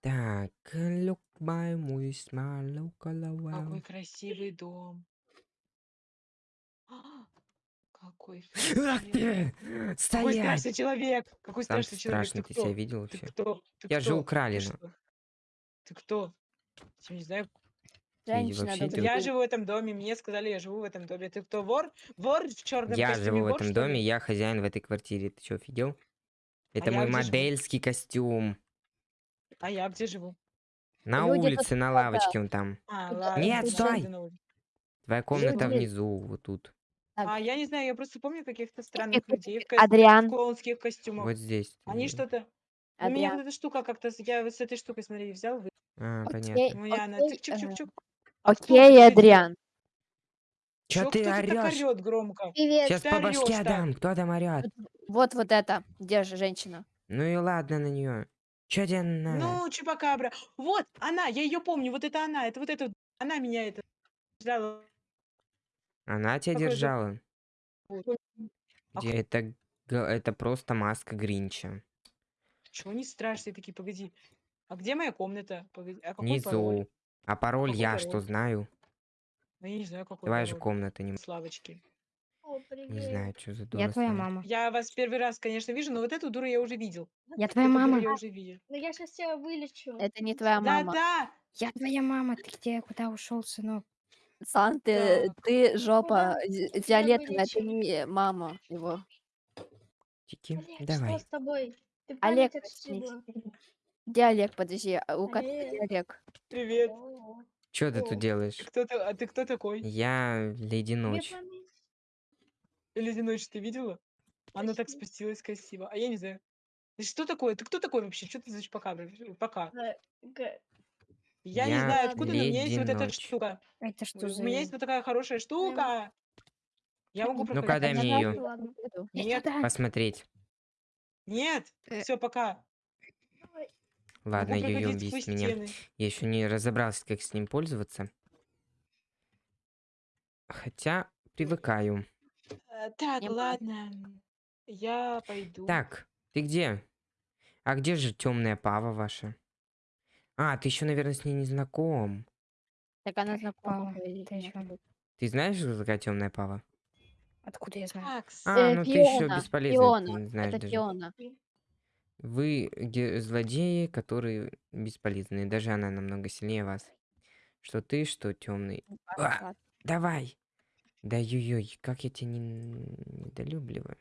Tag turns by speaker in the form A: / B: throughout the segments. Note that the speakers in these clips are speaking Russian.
A: Так, look my muy smile, look all
B: Какой красивый дом. А, Какой
A: Ах ты!
B: Какой
A: Стоять!
B: страшный человек! Какой
A: Сам
B: страшный человек!
A: страшный,
B: Ты
A: ты себя
B: кто?
A: видел
B: Ты
A: вообще?
B: кто? Ты
A: Я же
B: кто?
A: у
B: Ты
A: Кралина.
B: что? Ты кто? Я не знаю.
C: Женщина,
A: вообще
C: добрый
A: ты-
B: Я
C: день.
B: живу в этом доме, мне сказали, я живу в этом доме. Ты кто, вор? Вор в черном
A: Я
B: костюме,
A: живу в
B: вор,
A: этом
B: что ли?
A: доме, я хозяин в этой квартире. Ты что, офигел? Это
B: А я
A: мой
B: где живу?
A: модельский костюм.
B: А я где живу?
A: На
C: Люди тут
A: улице, на лавочке он там.
B: А, ладно.
A: Нет, стой! Твоя комната
C: Люди-
A: внизу, вот тут.
C: Так,
B: А, я не знаю, я просто помню каких-то странных людей в, ко-
C: Адриан.
B: в клоунских костюмах.
A: Вот здесь.
B: Они что-то... У меня вот эта штука как-то... Я вот с этой штукой, смотри, взял, вы...
A: А,
C: Окей,
A: понятно.
B: У меня она...
C: э,
B: кто
C: Окей? Адриан.
A: Чё
B: Чё
A: ты орёшь?
B: орёт громко?
D: Привет.
A: Сейчас
B: ты
A: по башке
B: орёшь
A: дам. Кто там орёт?
C: Вот вот это. Держи, женщина.
A: Ну и ладно на нее. Чё тебе надо?
B: Ну, Чупакабра. Вот, она, я ее помню, вот это она, это вот это, она меня это... ждала.
A: Она тебя
B: Какой же-
A: держала.
B: Вот. А
A: Где это, г- это просто маска Гринча.
B: Чего не страшные такие, погоди. А где моя комната? Погоди, а какой пароль?
A: Внизу. А пароль
B: Какой
A: я
B: пароль?
A: что знаю.
B: Ну, я не знаю, какой
A: же
B: пароль.
A: комната не,
B: Славочки.
D: О, привет.
A: не знаю, что за дура.
D: Я твоя
A: стоит.
D: мама.
B: Я вас первый раз, конечно, вижу, но вот эту дуру я уже видел.
D: Я твоя
B: Эту дуру
D: мама.
B: я уже видел.
D: Ну я сейчас тебя вылечу.
C: Это не твоя мама.
B: Да-да!
D: Я твоя мама. Ты где? Куда ушел, сынок?
C: Сан, ты, ты жопа.
D: Куда?
C: зи-
D: Тебя
C: Фиолетовая, ты не мама его.
A: Тики,
D: Олег,
A: давай.
D: что с тобой? Ты
C: Олег,
D: память отшибла.
C: Где Олег, подожди, а у
D: Олег.
C: где Олег?
B: Привет.
D: О,
A: Что ты
D: О.
A: тут делаешь?
B: Ты кто, та- а ты кто такой?
A: Я Леди Ночь.
B: Леди Ночь, ты видела? Она так спустилась красиво. А я не знаю. Ты что такое? Ты кто такой вообще? Что ты за чупакабра? Пока.
D: Э, г-
B: Я не знаю, откуда, но у меня есть вот эта штука.
D: Это что
B: У
D: за...
B: меня есть вот такая хорошая штука. Я могу
A: Ну-ка, дай мне
C: что.
D: Иди
B: Нет.
A: Посмотреть.
B: Нет,
D: Э.
B: все, пока.
A: Ладно, ее убить меня.
B: стены.
A: Я еще не разобрался, как с ним пользоваться. Хотя привыкаю.
B: Э, Так,
C: Не
B: ладно. Я пойду.
A: Так, ты где? А где же темная пава ваша? А, ты еще, наверное, с ней не знаком.
C: Так она знакома.
D: Пава,
C: говорит,
D: ты чё?
A: Ты знаешь, что такая темная пава?
D: Откуда я знаю?
B: Так,
A: А,
C: Э,
A: ну ты еще
C: Фиона,
A: бесполезный, ты
C: Фиона,
A: не знаешь
C: Это
A: даже.
C: Фиона.
A: Вы ге- злодеи, которые бесполезные. Даже она намного сильнее вас. Что ты, что темный. А, давай. Да ой как я тебя не недолюбливаю.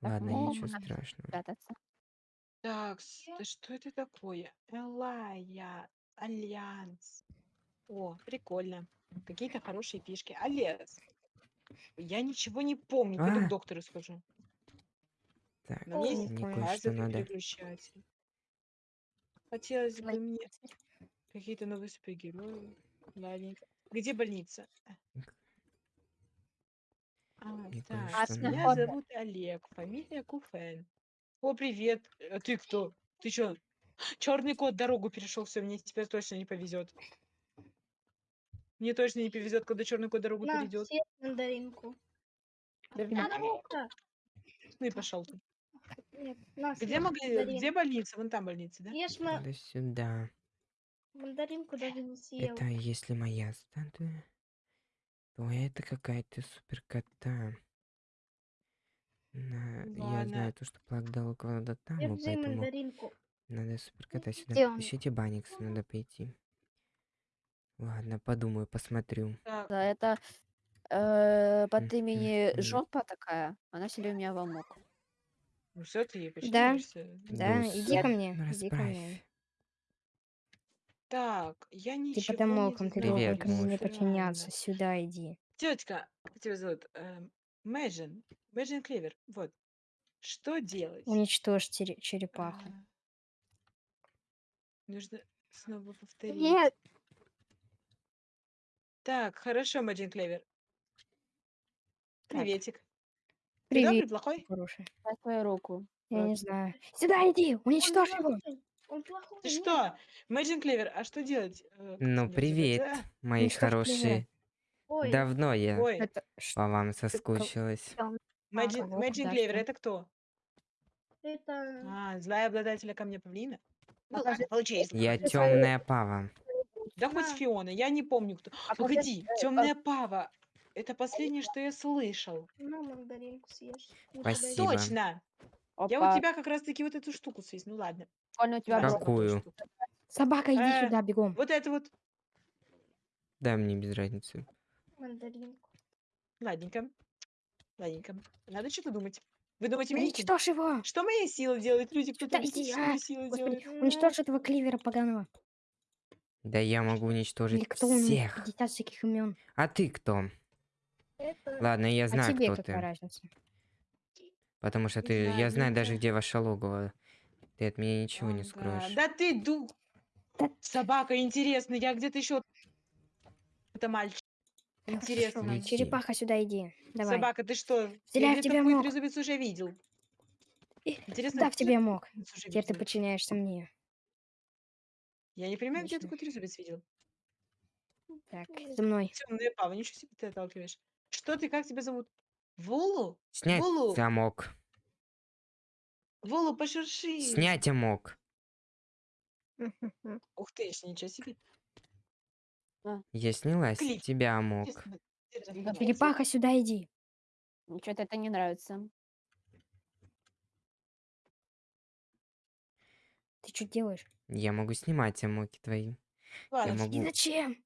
C: Так,
A: Ладно,
C: ну,
A: ничего
C: надо
A: страшного.
C: Прятаться.
B: так, с- да что это такое? Элая, Альянс. О, прикольно. Какие-то хорошие фишки. Альянс. Я ничего не помню. Пойду
A: А.
B: к доктору схожу.
A: Так,
B: Но мне
D: не
A: мне
D: понял.
A: кое-что надо.
B: переключатель. Хотелось бы мне какие-то новые супергерои. Ладненько. Где больница? А,
A: Мне
B: так, меня
C: надо.
B: зовут Олег, фамилия Куфен. О, привет. А ты кто? Ты чё? Черный кот дорогу перешел, все, мне теперь точно не повезет. Мне точно не повезет, когда черный кот дорогу
D: На,
B: перейдет.
D: мандаринку. Ну-ка.
B: Ну и пошел ты.
D: Нет, на,
B: Где, могли...
D: мандарин.
B: Где больница? Вон там больница, да?
D: Съешь ма-
A: Да сюда.
D: мандаринку, даже не съел.
A: Это если моя статуя, то это какая-то суперкота. На... Я
B: Ладно.
A: знаю то, что плаг дал кого-то там,
D: Держи
A: поэтому
D: мандаринку.
A: надо суперкота сюда.
D: Он?
A: Ищите Баникс, надо пойти. Ладно, подумаю, посмотрю.
C: Да, это э, под имени жопа такая. Она себе у меня помог.
B: ну все, ты ей
D: Да.
B: подчиняешься?
D: Да,
A: Дус.
D: иди ко мне,
A: Ну,
D: иди ко мне.
B: Так, я ничего
D: Типа там
B: не
D: молком, ты
B: знаю.
A: Привет,
D: должен ко мне
A: муж.
D: подчиняться. Сюда иди.
B: Тетка, как тебя зовут? Эм, Мэджин. Мэджин Клевер. Вот. Что делать?
D: Уничтожь тере- черепаху.
B: А, Нужно снова повторить.
D: Нет.
B: Так, хорошо, Мэджин Клевер.
D: Так.
B: Приветик. Ты добрый,
D: Привет,
B: плохой?
D: хороший.
C: Дай свою руку.
D: Я
B: Вот.
D: не знаю. Сюда иди, уничтожь его. Он плохой.
B: Ты что? Мэджин Клевер, а что делать? Э,
A: Ну, привет, мои
D: Ну
A: хорошие.
D: Ой,
A: Давно я по вам соскучилась.
B: Мэджин, Клевер, это кто?
D: это...
B: А, злая обладателя камня павлина? Ну если
A: Я темная пава.
B: Да хоть
D: На.
B: Фиона, я не помню кто.
C: А
B: Погоди, темная пава. Это последнее, что я слышал.
D: На мандаринку съешь.
A: Спасибо.
B: Точно! Я
C: Опа,
B: у тебя как раз таки вот эту штуку свист. Ну ладно.
C: прикольно у тебя.
A: Какую?
E: Собака, иди
B: Э,
E: сюда, бегом.
B: Вот это вот.
A: Да, мне без разницы.
D: Мандаринку.
B: Ладненько. Ладненько. Надо что-то думать. Вы думаете, умеете?
E: Уничтожь его!
B: Что моя сила делает? Люди, кто
E: Да иди,
B: что
E: а,
B: моя сила
E: Господи, уничтожь этого кливера поганого.
A: Да я могу
E: Или
A: уничтожить
E: кто он?
A: всех.
E: 50 всяких имен.
A: А ты кто?
D: Это
A: Ладно, я
E: А
A: знаю,
E: тебе
A: кто
E: какая
A: ты.
E: разница?
A: Потому что
B: Не
A: ты,
B: знаю,
A: я знаю даже, где ваше логово. Ты от меня ничего не
B: Ага.
A: скроешь.
B: Да ты ду...
E: Да-
B: Собака, интересно, я где-то еще... Это мальчик.
E: Хорошо.
B: Интересно.
A: Иди.
E: Черепаха, сюда иди. Давай.
B: Собака, ты что?
E: Стреляй в тебя мог.
B: трезубец уже видел.
E: И-
B: Интересно,
E: Да, в
B: где
E: тебе мог. Теперь ты подчиняешься мне.
B: Я не понимаю, где
E: Отлично.
B: такой трезубец видел.
E: Так, за мной.
B: Темная пава, ничего себе ты отталкиваешь. Что ты, как тебя зовут? Волу?
A: Снять
B: Волу,
A: замок.
B: Волу, пошурши.
A: Снять замок.
B: Ух ты, ж, ничего себе.
A: Я сняла с
B: Клик.
A: тебя мог.
E: Черепаха, сюда иди.
C: Что-то это не нравится.
E: Ты что делаешь?
A: Я могу снимать замоки твои.
B: Ладно,
A: Я
E: И
A: могу.
E: зачем?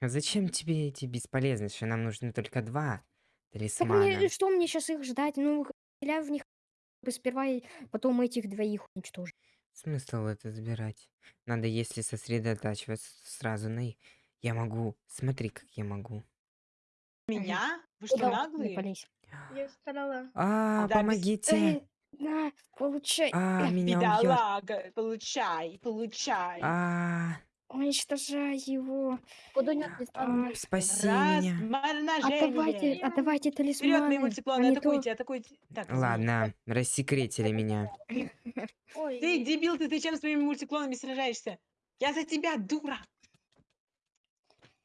A: А зачем тебе эти бесполезные? Что нам нужно только два
E: Так
A: талисмана.
E: мне, что мне сейчас их ждать? Ну, стреляй в них бы сперва, и потом этих двоих уничтожить.
A: Смысл это забирать? Надо, если сосредотачиваться сразу на их. Я могу. Смотри, как я могу.
B: Меня? Вы что,
E: Куда? Не
B: наглые?
E: пались.
D: я старала.
A: А,
B: Да, без-
A: помогите!
E: Э, на, получай.
A: А, меня убьет.
B: Бедолага, получай, получай.
A: А,
E: Уничтожай его.
C: Куда не
E: А,
A: спаси меня.
E: Отдавайте,
B: морножение.
E: отдавайте
B: Вперед,
E: талисманы.
B: мои
E: а
B: мультиклоны,
E: не то-
B: атакуйте, атакуйте. Так.
A: Ладно, рассекретили меня.
D: Ой,
B: Ты дебил, ты, ты чем с моими мультиклонами сражаешься? Я за тебя, дура.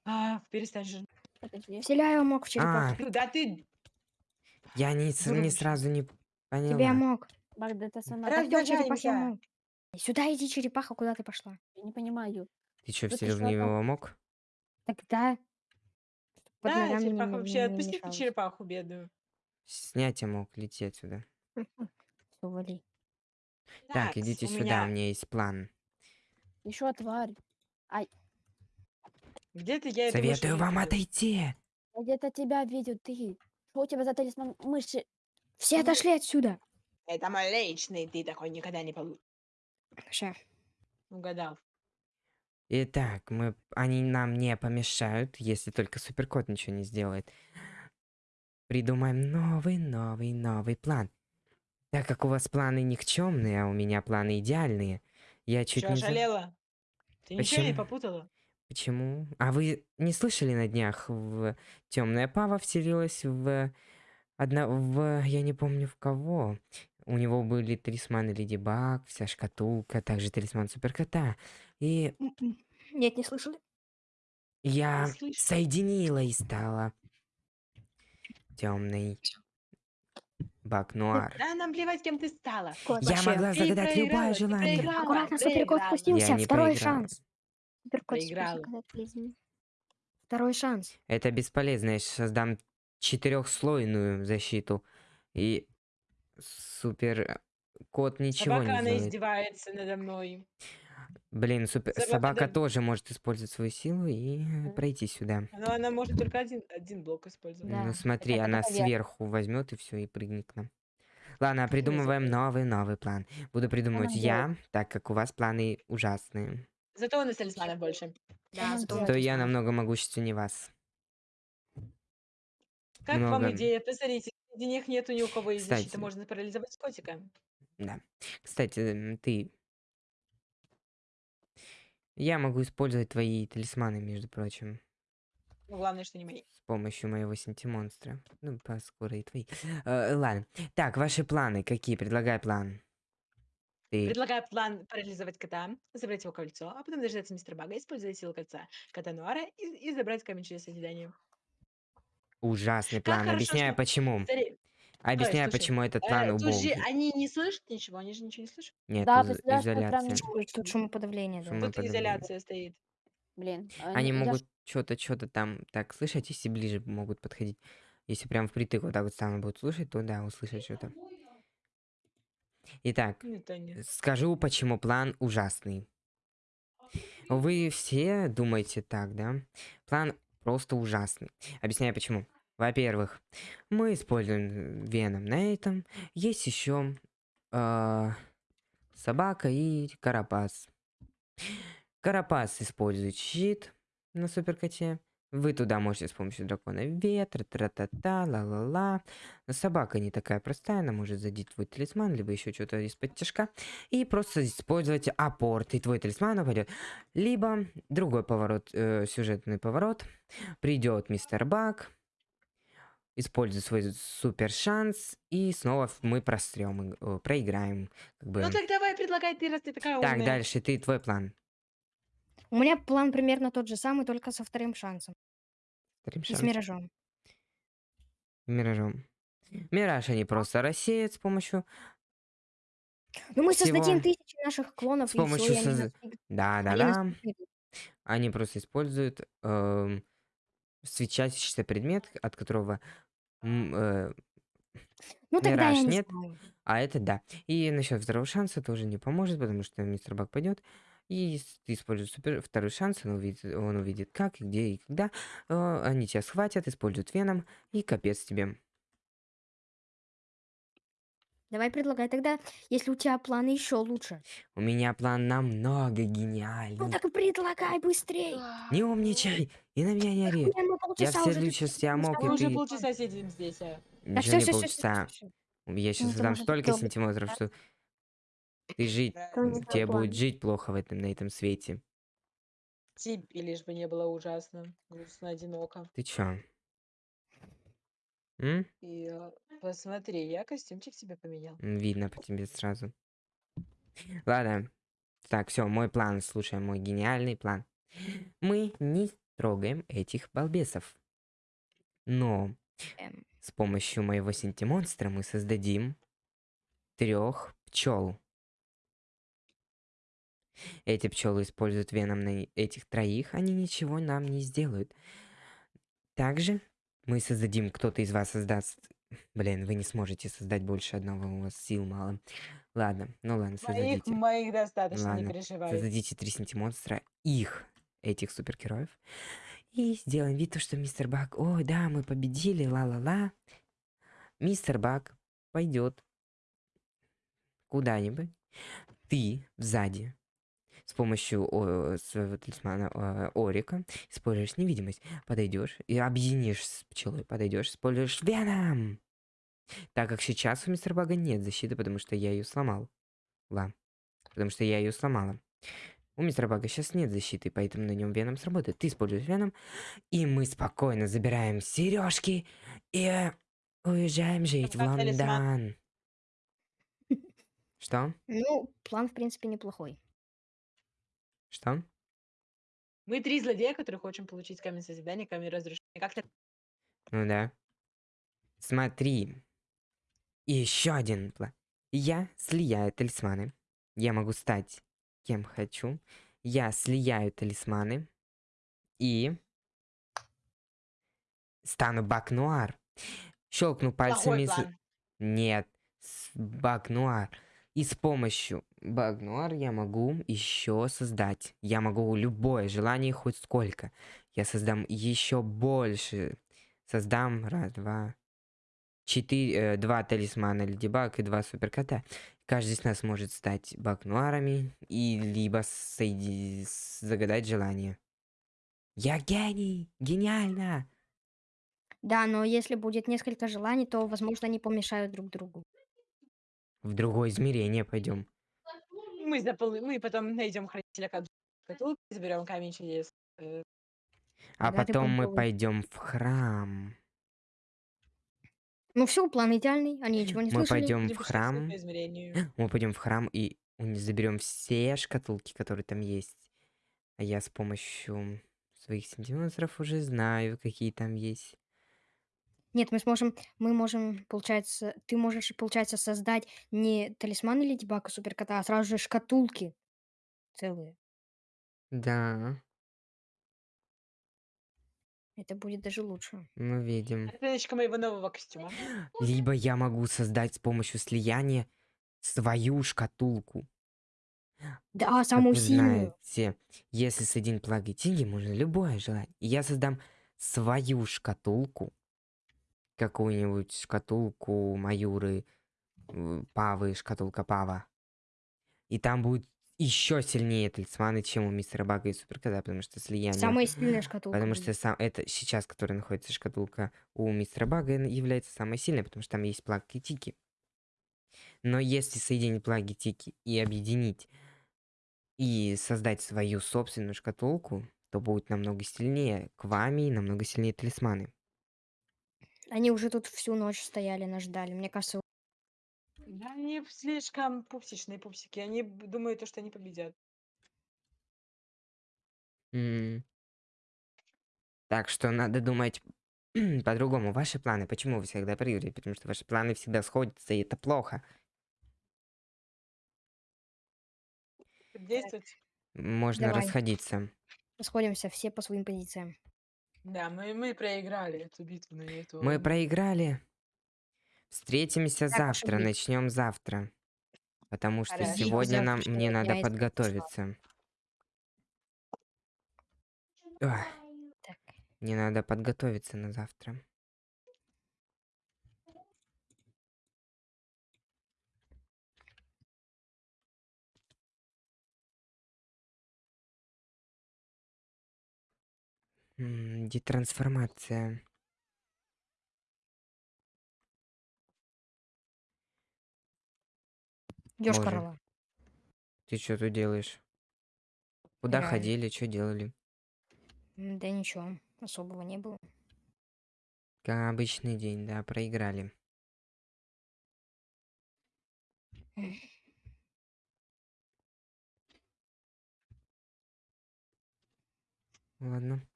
B: А, перестань же.
E: Вселяю мог в
A: А,
E: черепаху.
B: Ну Да ты
A: я не, с- не сразу не
E: Тебе
A: поняла.
E: мог.
C: Магда, это сама.
B: Раз-
E: Так кто черепахе
B: Размножаемся.
E: мог? Сюда иди, черепаха, куда ты пошла?
C: Я не понимаю.
A: Ты что, в него мог?
E: Тогда. Под
B: Да,
E: ногами
B: черепаха
E: не-
B: вообще,
E: не
B: отпусти ты
E: мешалось.
B: черепаху бедную.
A: Снять я мог, лети отсюда.
E: Всё, вали.
A: Так, идите
B: у
A: сюда, у меня есть план.
C: Еще тварь.
B: Где-то я это
A: Советую вам
B: отойти.
A: отойти.
C: Я где-то тебя видел, ты. Что у тебя за талисман мыши?
E: Все отошли отсюда.
B: Это мой личный, ты такой никогда не получишь.
E: Ща.
B: Угадал.
A: Итак, мы, они нам не помешают, если только суперкот ничего не сделает. Придумаем новый, новый, новый план. Так как у вас планы никчемные, а у меня планы идеальные, я чуть
B: Чё,
A: не...
B: ошалела? Ты ничего не
A: Почему?
B: попутала?
A: Почему? А вы не слышали на днях в темная пава вселилась в одна в я не помню в кого. У него были талисманы Леди Баг, вся шкатулка, также талисман Суперкота. И
E: М-м. Нет, не слышали?
A: я
B: слышала.
A: соединила и стала темный Баг Нуар.
B: Да, нам плевать, кем ты стала.
A: Я
E: Вообще.
A: могла
B: Ты
A: загадать любое
B: проиграла, ты
A: желание.
B: проиграла.
E: Аккуратно, суперкот
B: проиграла.
E: спустился.
A: Я не
E: Второй
A: проиграла.
E: шанс. Суперкот
B: Проиграла.
E: спустился. Второй шанс.
A: Это бесполезно. Я создам четырехслойную защиту. И супер э, кот ничего
B: Собака,
A: не
B: она
A: сделает.
B: издевается надо мной.
A: Блин, супер...
B: Собака
A: собака
B: да-
A: тоже может использовать свою силу и
C: Мгм.
A: пройти сюда.
B: Но она может только один, один блок использовать.
E: Да.
A: Ну смотри,
C: это
A: она
C: наверх.
A: сверху возьмет и все, и прыгнет к нам. Ладно, придумываем новый, новый план. Буду придумывать я, так как у вас планы ужасные.
B: Зато у нас талисманов больше.
E: Да, зато?
A: То я намного могущественнее вас.
B: Как вам
A: Много.
B: идея? Посмотрите, среди них нету ни у кого из защиты.
A: Кстати.
B: Можно парализовать котика.
A: Да. Кстати, ты... Я могу использовать твои талисманы, между прочим.
B: Ну, главное, что не мои.
A: С помощью моего синтимонстра. Ну, поскоро и твои. Э, ладно. Так, ваши планы какие? Предлагай план. Ты...
B: Предлагаю план парализовать кота, забрать его кольцо, а потом дождаться мистера Бага, использовать силу кольца кота Нуара и, и забрать камень чудес созидания.
A: Ужасный
B: Как
A: план.
B: хорошо,
A: Объясняю,
B: что-
A: почему.
B: Смотри,
A: Объясняю,
B: слушай,
A: почему этот
B: Э,
A: план убогий.
B: они не слышат ничего, они же ничего не слышат.
A: Нет,
C: Да,
A: из- изоляция.
E: Тут шумоподавление, да.
B: Тут изоляция стоит.
C: Блин, а,
A: Они
C: ну, я
A: могут что-то, что-то там так слышать, если ближе могут подходить. Если прям впритык вот так вот стану будут слушать, то да, услышать что-то. Итак,
B: Нет, а нет.
A: скажу, почему план ужасный. Вы все думаете так, да? План просто ужасный. Объясняю почему. Во-первых, мы используем веном на этом. Есть еще собака и карапас. Карапас использует щит на суперкоте. Вы туда можете с помощью дракона ветра, тра-та-та, ла-ла-ла. Но собака не такая простая, она может задеть твой талисман, либо еще что-то из-под тяжка. И просто использовать апорт, и твой талисман упадет. Либо другой поворот, э, сюжетный поворот. Придет мистер Бак, использует свой супер шанс, и снова мы прострем, проиграем. Как бы.
B: Ну так давай, предлагай ты, раз ты такая
A: Так,
B: умная.
A: дальше ты, твой план.
E: У меня план примерно тот же самый, только со вторым шансом.
A: Вторым
E: И с
A: шансом.
E: миражом.
A: Миражом. Мираж они просто рассеют с помощью...
E: Ну мы
A: Всего-
E: создадим тысячи наших клонов,
A: с помощью
E: и они
A: созда-
E: нас выиграют. Они
A: просто используют эм, свечащийся предмет, от которого... э,
E: Ну тогда
A: Мираж
E: я не
A: нет.
E: знаю.
A: а это да. И насчет второго шанса тоже не поможет, потому что мистер Бак пойдет. И используешь супер, второй шанс, он увидит, он увидит как, где и когда. э, они тебя схватят, используют веном, и капец тебе.
E: Давай предлагай тогда, если у тебя планы еще лучше.
A: У меня план намного
E: Ну
A: гениальный.
E: так и предлагай быстрей.
A: Не умничай! И на меня не ори. Я
E: полчаса
A: в
E: уже
A: следующий
E: тут
A: я мог,
B: Мы
A: и
B: уже
A: ты...
B: полчаса сидим здесь, а.
A: Ничего не полчаса. Я сейчас
E: можешь
A: столько сантиметров, что ты жить, тебе будет жить плохо в этом, на этом свете.
B: Тебе лишь бы не было ужасно, грустно, одиноко.
A: Ты чё? М?
B: И э, посмотри, я костюмчик себе поменял.
A: М, Видно по тебе сразу. Ладно. Так, все, мой план, слушай, мой гениальный план. Мы не трогаем этих балбесов. Но
E: Эм,
A: с помощью моего синтимонстра мы создадим трех пчел. Эти пчелы используют веном на этих троих, они ничего нам не сделают. Также мы создадим, кто-то из вас создаст... Блин, вы не сможете создать больше одного, у вас сил мало. Ладно, ну ладно,
B: Моих,
A: создадите.
B: моих достаточно, не
A: Ладно,
B: переживай.
A: Создадите три синтимонстра, их, этих супергероев. И сделаем вид, то, что мистер Бак, ой, да, мы победили, ла-ла-ла. Мистер Бак пойдет куда-нибудь. Ты сзади с помощью о, своего талисмана э, Орика используешь невидимость, подойдешь и объединишь с пчелой, подойдешь, используешь Веном. Так как сейчас у мистера Бага нет защиты, потому что я ее сломал. Ла. Потому что я ее сломала. У мистера Бага сейчас нет защиты, поэтому на нем Веном сработает. Ты используешь Веном, и мы спокойно забираем сережки и уезжаем жить в
B: Как талисман.
A: Лондон. Что?
E: Ну, план, в принципе, неплохой.
A: Что?
B: Мы три злодея, которые хотим получить камень созидания, камень разрушения. Как то
A: Ну да. Смотри. И еще один план. Я слияю талисманы. Я могу стать кем хочу. Я слияю талисманы. И стану Баг-Нуар. Щелкну пальцами. с-. Нет, с Баг-Нуар. И с помощью Баг-Нуар я могу еще создать. Я могу любое желание хоть сколько. Я создам еще больше. Создам раз, два, четыре, э, два талисмана Леди Баг и два суперкота. Каждый из нас может стать Баг-Нуарами и либо соеди- с- загадать желание. Я гений! Гениально!
E: Да, но если будет несколько желаний, то, возможно, они помешают друг другу.
A: В другое измерение пойдем.
B: Мы, запол- мы потом найдем хранителя шкатулки, заберем камень чудес. Э,
A: А
E: Да,
A: потом мы пойдем в храм.
E: Ну все, план идеальный, они ничего не
A: Мы
E: слышали.
A: пойдем в храм. Мы пойдем в храм и заберем все шкатулки, которые там есть. А я с помощью своих сантиметров уже знаю, какие там есть.
E: Нет, мы сможем, мы можем, получается, ты можешь, получается, создать не талисманы Леди Баг и Суперкота, а сразу же шкатулки целые.
A: Да,
E: Это будет даже лучше.
A: мы видим.
B: Оценочка моего нового костюма.
A: Либо я могу создать с помощью слияния свою шкатулку.
E: Да,
A: Как
E: самую
A: вы
E: сильную.
A: знаете, если соединить плаги и тиги, можно любое желать. И я создам свою шкатулку. Какую-нибудь шкатулку Маюры, э, Павы, шкатулка Пава. И там будет еще сильнее талисманы, чем у мистера Бага и Суперкота, потому что слияние...
E: Самая сильная шкатулка.
A: Потому что сам это сейчас, которая находится шкатулка у мистера Бага, является самой сильной, потому что там есть плаги тики. Но если соединить плаги тики и объединить и создать свою собственную шкатулку, то будет намного сильнее квами и намного сильнее талисманы.
E: Они уже тут всю ночь стояли, нас ждали. Мне кажется,
B: Да, они слишком пупсичные пупсики. Они б- думают, то, что они победят.
A: М. Так что надо думать по-другому. Ваши планы, почему вы всегда проигрываете? Потому что ваши планы всегда сходятся, и это плохо.
B: Действовать.
A: Можно
E: Давай.
A: расходиться.
E: расходимся все по своим позициям.
B: Да, мы, мы проиграли эту битву на эту.
A: Мы проиграли. Встретимся
E: Так
A: завтра, начнем завтра. Потому что
B: Хорошо.
A: сегодня нам
E: Завтрашнего
A: мне
E: дня
A: надо подготовиться. Ой,
E: Так.
A: мне надо подготовиться на завтра. Детрансформация.
E: Корова.
A: Ты что тут делаешь? Куда
E: Играю.
A: ходили, что делали?
E: Да ничего, особого не было.
A: Как обычный день, да, проиграли. Ладно.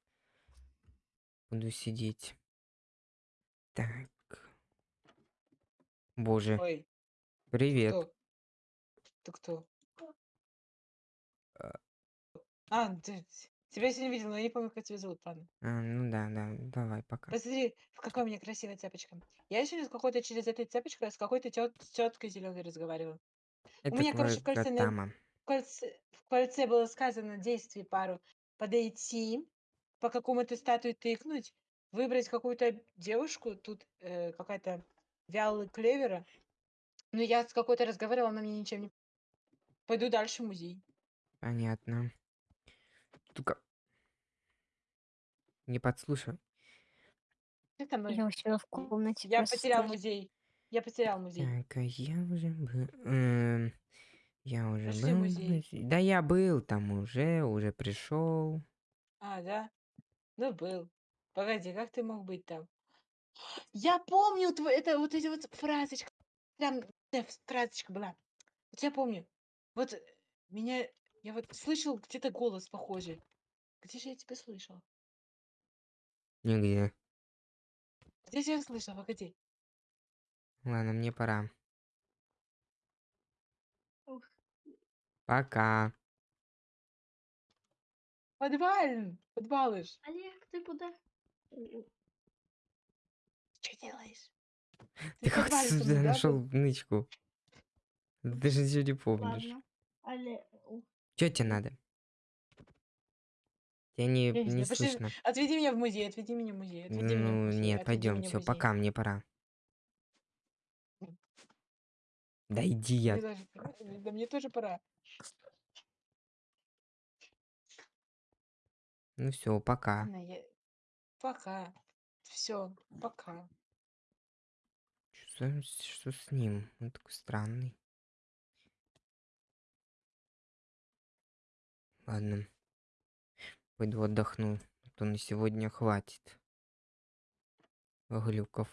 A: Буду сидеть. Так. Боже,
B: Ой,
A: привет.
B: кто? Ты кто?
A: А.
B: А, ты, тебя сегодня видела, но я не помню, как тебя зовут, ладно.
A: А, ну да, да, давай, пока.
B: Посмотри, в какая у меня красивая цепочка. Я сегодня с какой-то через этой цепочкой с какой-то тет, теткой зеленой разговаривала.
A: Это
B: меня, короче, в кольце на-. В кольце, в кольце было сказано действие пару подойти, по какому-то статуе тыкнуть, выбрать какую-то девушку, тут э, какая-то вялый клевера. Но я с какой-то разговаривала, она мне ничем не... Пойду дальше в музей.
A: Понятно. Только не подслушай.
B: Это мой.
E: Я у себя в комнате.
B: Я потерял
E: просто-
B: музей. Я потерял музей.
A: Так, а я уже был... эм, я уже
B: Пошли
A: был... в
B: музей.
A: Да я был там уже, уже пришел.
B: А, да? Ну, был. Погоди, как ты мог быть там? Я помню, тво- это вот эти вот фразочка. Прям э, фразочка была. Вот я помню. Вот э, меня... Я вот слышал где-то голос похожий. Где же я тебя слышал?
A: Нигде.
B: Где же я слышал? Погоди.
A: Ладно, мне пора.
D: Ух.
A: Пока.
B: Подвал! Подвалыш!
D: Олег, ты куда?
B: Что делаешь?
A: Ты
B: в
A: как
B: со
A: сюда нашел нычку? Ты даже ничего не помнишь.
D: Ладно. Олег.
A: Что тебе надо? Не,
B: Я не
A: не
B: знаю, пошли-
A: слышно.
B: Отведи меня в музей, отведи меня в музей. Отведи меня в
A: Ну,
B: музей,
A: нет, пойдем, все, пока, мне пора. Да иди я.
B: Да мне тоже пора.
A: Ну все, пока.
B: Я- Пока. Все, пока.
A: Что, за- что с ним? Он такой странный. Ладно. Пойду отдохну. А то на сегодня хватит. Глюков.